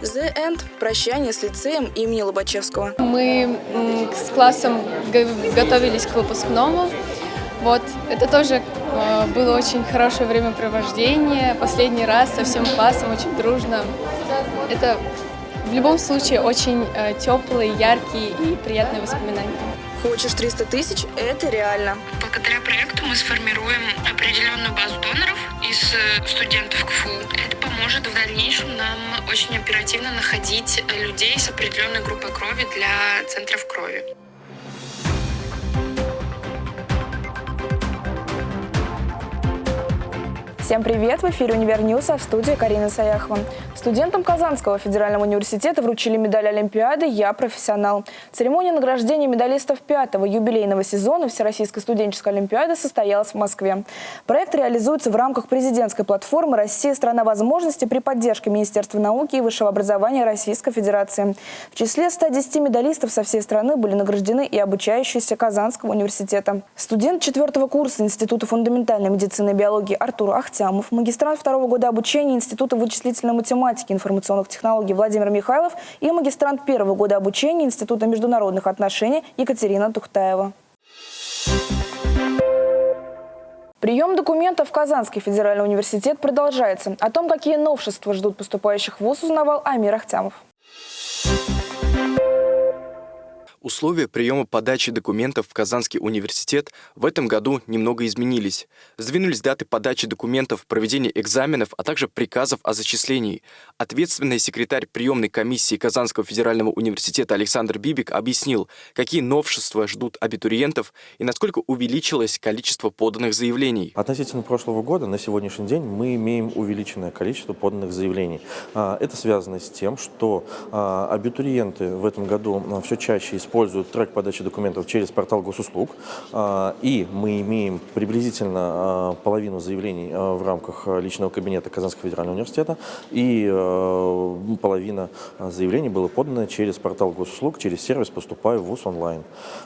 The End – прощание с лицеем имени Лобачевского. Мы с классом готовились к выпускному. Вот, это тоже э, было очень хорошее времяпровождение. Последний раз со всем классом, очень дружно. Это в любом случае очень э, теплые, яркие и приятные воспоминания. Хочешь 300 тысяч – это реально. Благодаря проекту мы сформируем определенную базу доноров из э, студентов КФУ. Это поможет в дальнейшем нам очень оперативно находить э, людей с определенной группой крови для центров крови. Всем привет! В эфире «Univer News», а в студии Карина Саяхова. Студентам Казанского федерального университета вручили медали Олимпиады «Я профессионал». Церемония награждения медалистов пятого юбилейного сезона Всероссийской студенческой олимпиады состоялась в Москве. Проект реализуется в рамках президентской платформы «Россия – страна возможностей» при поддержке Министерства науки и высшего образования Российской Федерации. В числе 110 медалистов со всей страны были награждены и обучающиеся Казанского университета. Студент четвертого курса Института фундаментальной медицины и биологии Артур Ахтямов, магистрант второго года обучения Института вычислительной математики и информационных технологий Владимир Михайлов и магистрант первого года обучения Института международных отношений Екатерина Тухтаева. Прием документов в Казанский федеральный университет продолжается. О том, какие новшества ждут поступающих в ВУЗ, узнавал Амир Ахтямов. Условия приема подачи документов в Казанский университет в этом году немного изменились. Сдвинулись даты подачи документов, проведения экзаменов, а также приказов о зачислении. Ответственный секретарь приемной комиссии Казанского федерального университета Александр Бибик объяснил, какие новшества ждут абитуриентов и насколько увеличилось количество поданных заявлений. Относительно прошлого года на сегодняшний день мы имеем увеличенное количество поданных заявлений. А, Это связано с тем, что а, абитуриенты в этом году а, все чаще используют трек подачи документов через портал госуслуг. А, И мы имеем приблизительно а, половину заявлений а, в рамках личного кабинета Казанского федерального университета. И половина заявлений было подано через портал госуслуг, через сервис «Поступаю в ВУЗ онлайн».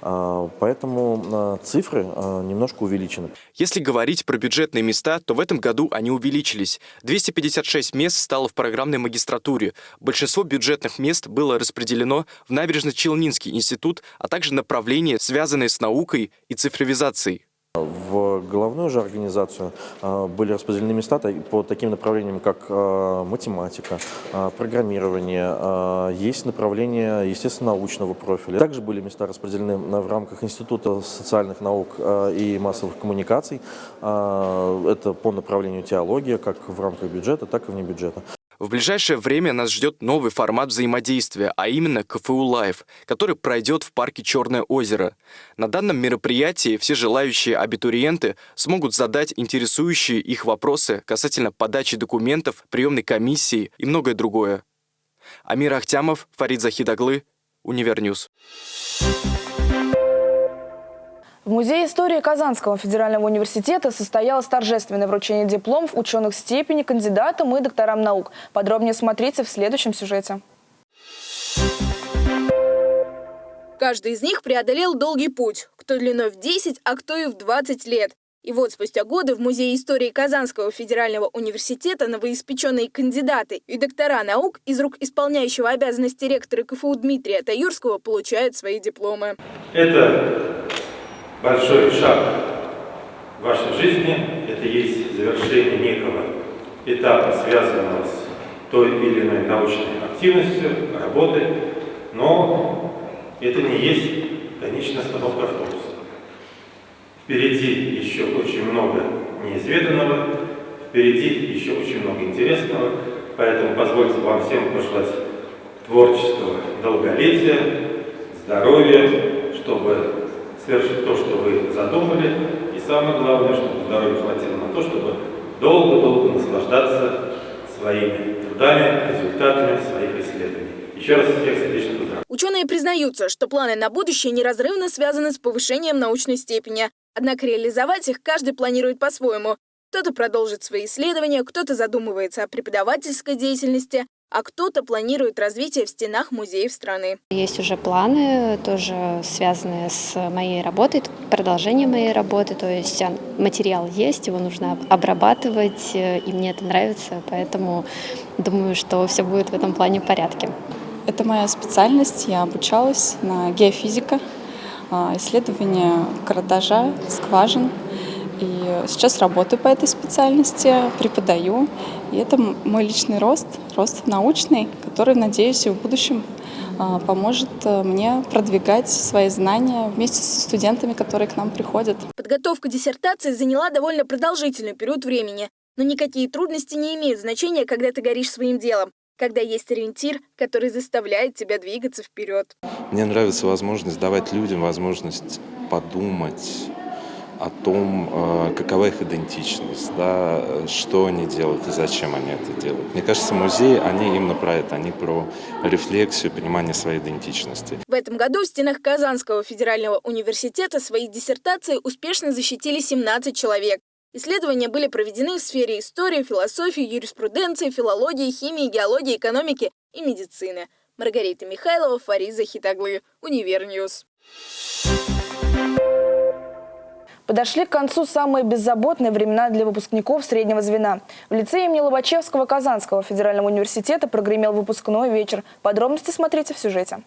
Поэтому цифры немножко увеличены. Если говорить про бюджетные места, то в этом году они увеличились. 256 мест стало в программной магистратуре. Большинство бюджетных мест было распределено в Набережно-Челнинский институт, а также направления, связанные с наукой и цифровизацией. В головную же организацию а, были распределены места та- по таким направлениям, как а, математика, а, программирование, есть направление, естественно, научного профиля. Также были места распределены в рамках Института социальных наук и массовых коммуникаций. Это по направлению теология, как в рамках бюджета, так и вне бюджета. В ближайшее время нас ждет новый формат взаимодействия, а именно КФУ Live, который пройдет в парке Черное озеро. На данном мероприятии все желающие абитуриенты смогут задать интересующие их вопросы касательно подачи документов, приемной комиссии и многое другое. Амир Ахтямов, Фарид Захидаглы, Univer News. В Музее истории Казанского федерального университета состоялось торжественное вручение дипломов ученых степени кандидатам и докторам наук. Подробнее смотрите в следующем сюжете. Каждый из них преодолел долгий путь, кто длиной в 10, а кто и в 20 лет. И вот спустя годы в Музее истории Казанского федерального университета новоиспеченные кандидаты и доктора наук из рук исполняющего обязанности ректора КФУ Дмитрия Таюрского получают свои дипломы. Это большой шаг в вашей жизни, это есть завершение некого этапа, связанного с той или иной научной активностью, работой, но это не есть конечная остановка автобуса. Впереди еще очень много неизведанного, впереди еще очень много интересного, поэтому позвольте вам всем пожелать творческого долголетия, здоровья, чтобы совершить то, что вы задумали, и самое главное, чтобы здоровья хватило на то, чтобы долго-долго наслаждаться своими трудами, результатами своих исследований. Еще раз всех сердечно поздравляю. Ученые признаются, что планы на будущее неразрывно связаны с повышением научной степени. Однако реализовать их каждый планирует по-своему. Кто-то продолжит свои исследования, кто-то задумывается о преподавательской деятельности, а кто-то планирует развитие в стенах музеев страны. Есть уже планы, тоже связанные с моей работой, продолжение моей работы, то есть материал есть, его нужно обрабатывать, и мне это нравится, поэтому думаю, что все будет в этом плане в порядке. Это моя специальность, я обучалась на геофизика, исследование карандажа, скважин. И сейчас работаю по этой специальности, преподаю. И это мой личный рост, рост научный, который, надеюсь, и в будущем а, поможет э, мне продвигать свои знания вместе со студентами, которые к нам приходят. Подготовка диссертации заняла довольно продолжительный период времени. Но никакие трудности не имеют значения, когда ты горишь своим делом когда есть ориентир, который заставляет тебя двигаться вперед. Мне нравится возможность давать людям возможность подумать о том, э, какова их идентичность, да, что они делают и зачем они это делают. Мне кажется, музеи, они именно про это, они про рефлексию, понимание своей идентичности. В этом году в стенах Казанского федерального университета свои диссертации успешно защитили 17 человек. Исследования были проведены в сфере истории, философии, юриспруденции, филологии, химии, геологии, экономики и медицины. Маргарита Михайлова, Фариза Хитаглы, Univer News. Подошли к концу самые беззаботные времена для выпускников среднего звена. В лице имени Лобачевского Казанского федерального университета прогремел выпускной вечер. Подробности смотрите в сюжете.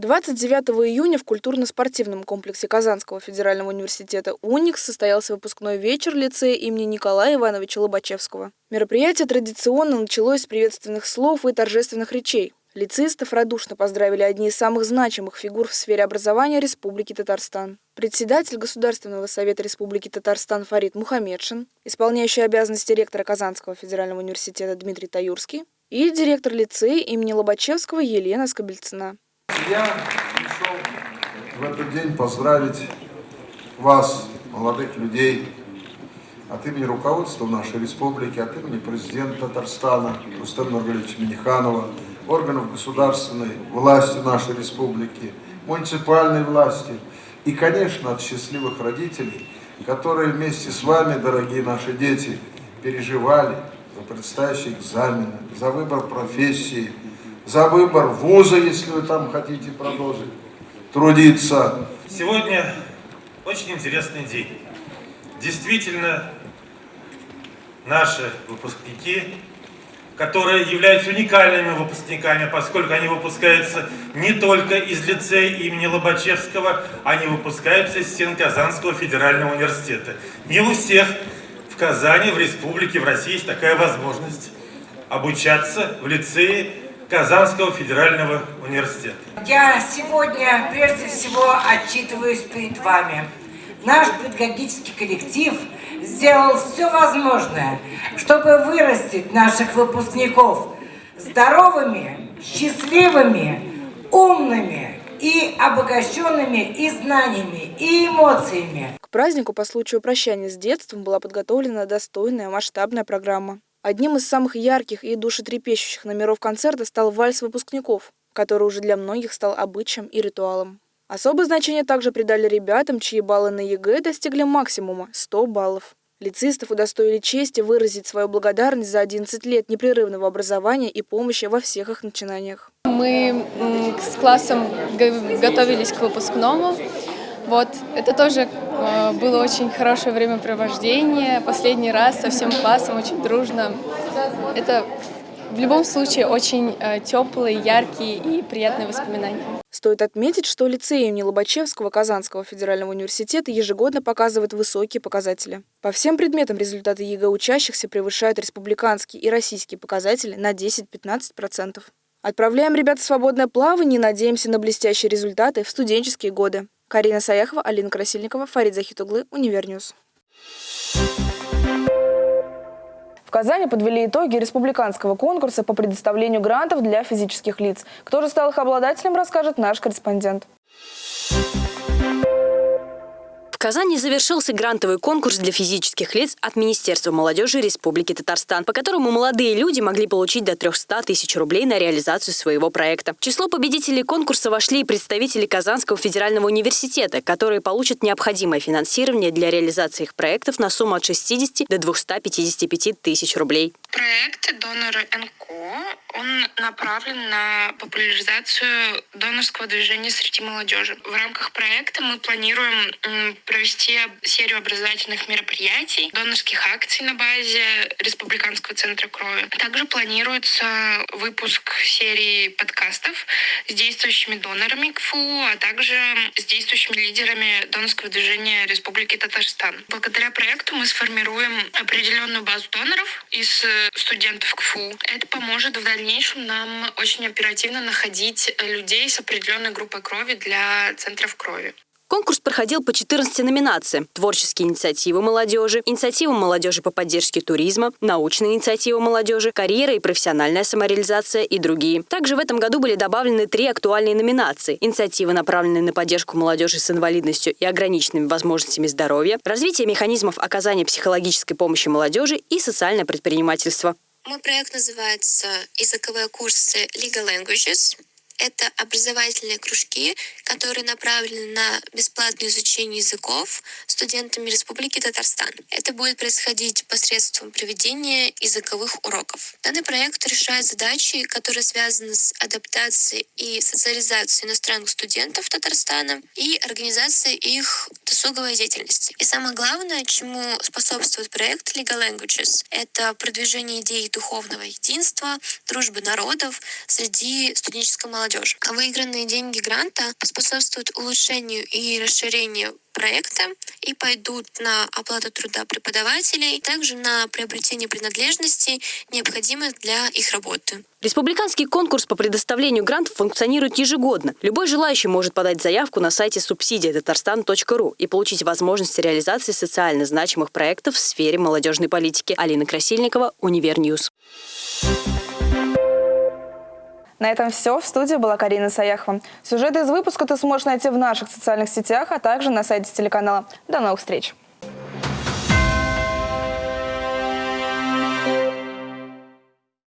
29 июня в культурно-спортивном комплексе Казанского федерального университета «Уникс» состоялся выпускной вечер лицея имени Николая Ивановича Лобачевского. Мероприятие традиционно началось с приветственных слов и торжественных речей. Лицеистов радушно поздравили одни из самых значимых фигур в сфере образования Республики Татарстан. Председатель Государственного совета Республики Татарстан Фарид Мухаммедшин, исполняющий обязанности ректора Казанского федерального университета Дмитрий Таюрский и директор лицея имени Лобачевского Елена Скобельцина. Я пришел в этот день поздравить вас, молодых людей, от имени руководства нашей республики, от имени президента Татарстана Рустема Нургалевича Миниханова, органов государственной власти нашей республики, муниципальной власти и, конечно, от счастливых родителей, которые вместе с вами, дорогие наши дети, переживали за предстоящие экзамены, за выбор профессии, за выбор вуза, если вы там хотите продолжить трудиться. Сегодня очень интересный день. Действительно, наши выпускники, которые являются уникальными выпускниками, поскольку они выпускаются не только из лицея имени Лобачевского, они выпускаются из стен Казанского федерального университета. Не у всех в Казани, в республике, в России есть такая возможность обучаться в лицее Казанского федерального университета. Я сегодня прежде всего отчитываюсь перед вами. Наш педагогический коллектив сделал все возможное, чтобы вырастить наших выпускников здоровыми, счастливыми, умными и обогащенными и знаниями, и эмоциями. К празднику по случаю прощания с детством была подготовлена достойная масштабная программа. Одним из самых ярких и душетрепещущих номеров концерта стал вальс выпускников, который уже для многих стал обычаем и ритуалом. Особое значение также придали ребятам, чьи баллы на ЕГЭ достигли максимума – 100 баллов. Лицеистов удостоили чести выразить свою благодарность за 11 лет непрерывного образования и помощи во всех их начинаниях. Мы с классом готовились к выпускному. Вот, это тоже э, было очень хорошее времяпровождение. Последний раз со всем классом, очень дружно. Это в любом случае очень э, теплые, яркие и приятные воспоминания. Стоит отметить, что лицей имени Лобачевского Казанского федерального университета ежегодно показывает высокие показатели. По всем предметам результаты ЕГЭ учащихся превышают республиканские и российские показатели на 10-15%. Отправляем ребят в свободное плавание и надеемся на блестящие результаты в студенческие годы. Карина Саяхова, Алина Красильникова, Фарид Захитуглы, Univer News. В Казани подвели итоги республиканского конкурса по предоставлению грантов для физических лиц. Кто же стал их обладателем, расскажет наш корреспондент Казани завершился грантовый конкурс для физических лиц от Министерства молодежи Республики Татарстан, по которому молодые люди могли получить до 300 тысяч рублей на реализацию своего проекта. В число победителей конкурса вошли и представители Казанского федерального университета, которые получат необходимое финансирование для реализации их проектов на сумму от 60 до 255 тысяч рублей. Проект «Доноры НКО» он направлен на популяризацию донорского движения среди молодежи. В рамках проекта мы планируем провести серию образовательных мероприятий, донорских акций на базе Республиканского центра крови. Также планируется выпуск серии подкастов с действующими донорами КФУ, а также с действующими лидерами донорского движения Республики Татарстан. Благодаря проекту мы сформируем определенную базу доноров из студентов КФУ. Это поможет в дальнейшем нам очень оперативно находить людей с определенной группой крови для центров крови. Конкурс проходил по 14 номинациям. Творческие инициативы молодежи, инициатива молодежи по поддержке туризма, научные инициативы молодежи, карьера и профессиональная самореализация и другие. Также в этом году были добавлены три актуальные номинации. Инициативы, направленные на поддержку молодежи с инвалидностью и ограниченными возможностями здоровья, развитие механизмов оказания психологической помощи молодежи и социальное предпринимательство. Мой проект называется «Языковые курсы Legal Languages». Это образовательные кружки, которые направлены на бесплатное изучение языков студентами Республики Татарстан. Это будет происходить посредством проведения языковых уроков. Данный проект решает задачи, которые связаны с адаптацией и социализацией иностранных студентов Татарстана и организацией их досуговой деятельности. И самое главное, чему способствует проект Legal Languages, это продвижение идей духовного единства, дружбы народов среди студенческой молодежи молодежи. Выигранные деньги гранта способствуют улучшению и расширению проекта и пойдут на оплату труда преподавателей, также на приобретение принадлежностей, необходимых для их работы. Республиканский конкурс по предоставлению грантов функционирует ежегодно. Любой желающий может подать заявку на сайте субсидия татарстан.ру и получить возможность реализации социально значимых проектов в сфере молодежной политики. Алина Красильникова, Univer News. На этом все. В студии была Карина Саяхова. Сюжеты из выпуска ты сможешь найти в наших социальных сетях, а также на сайте телеканала. До новых встреч!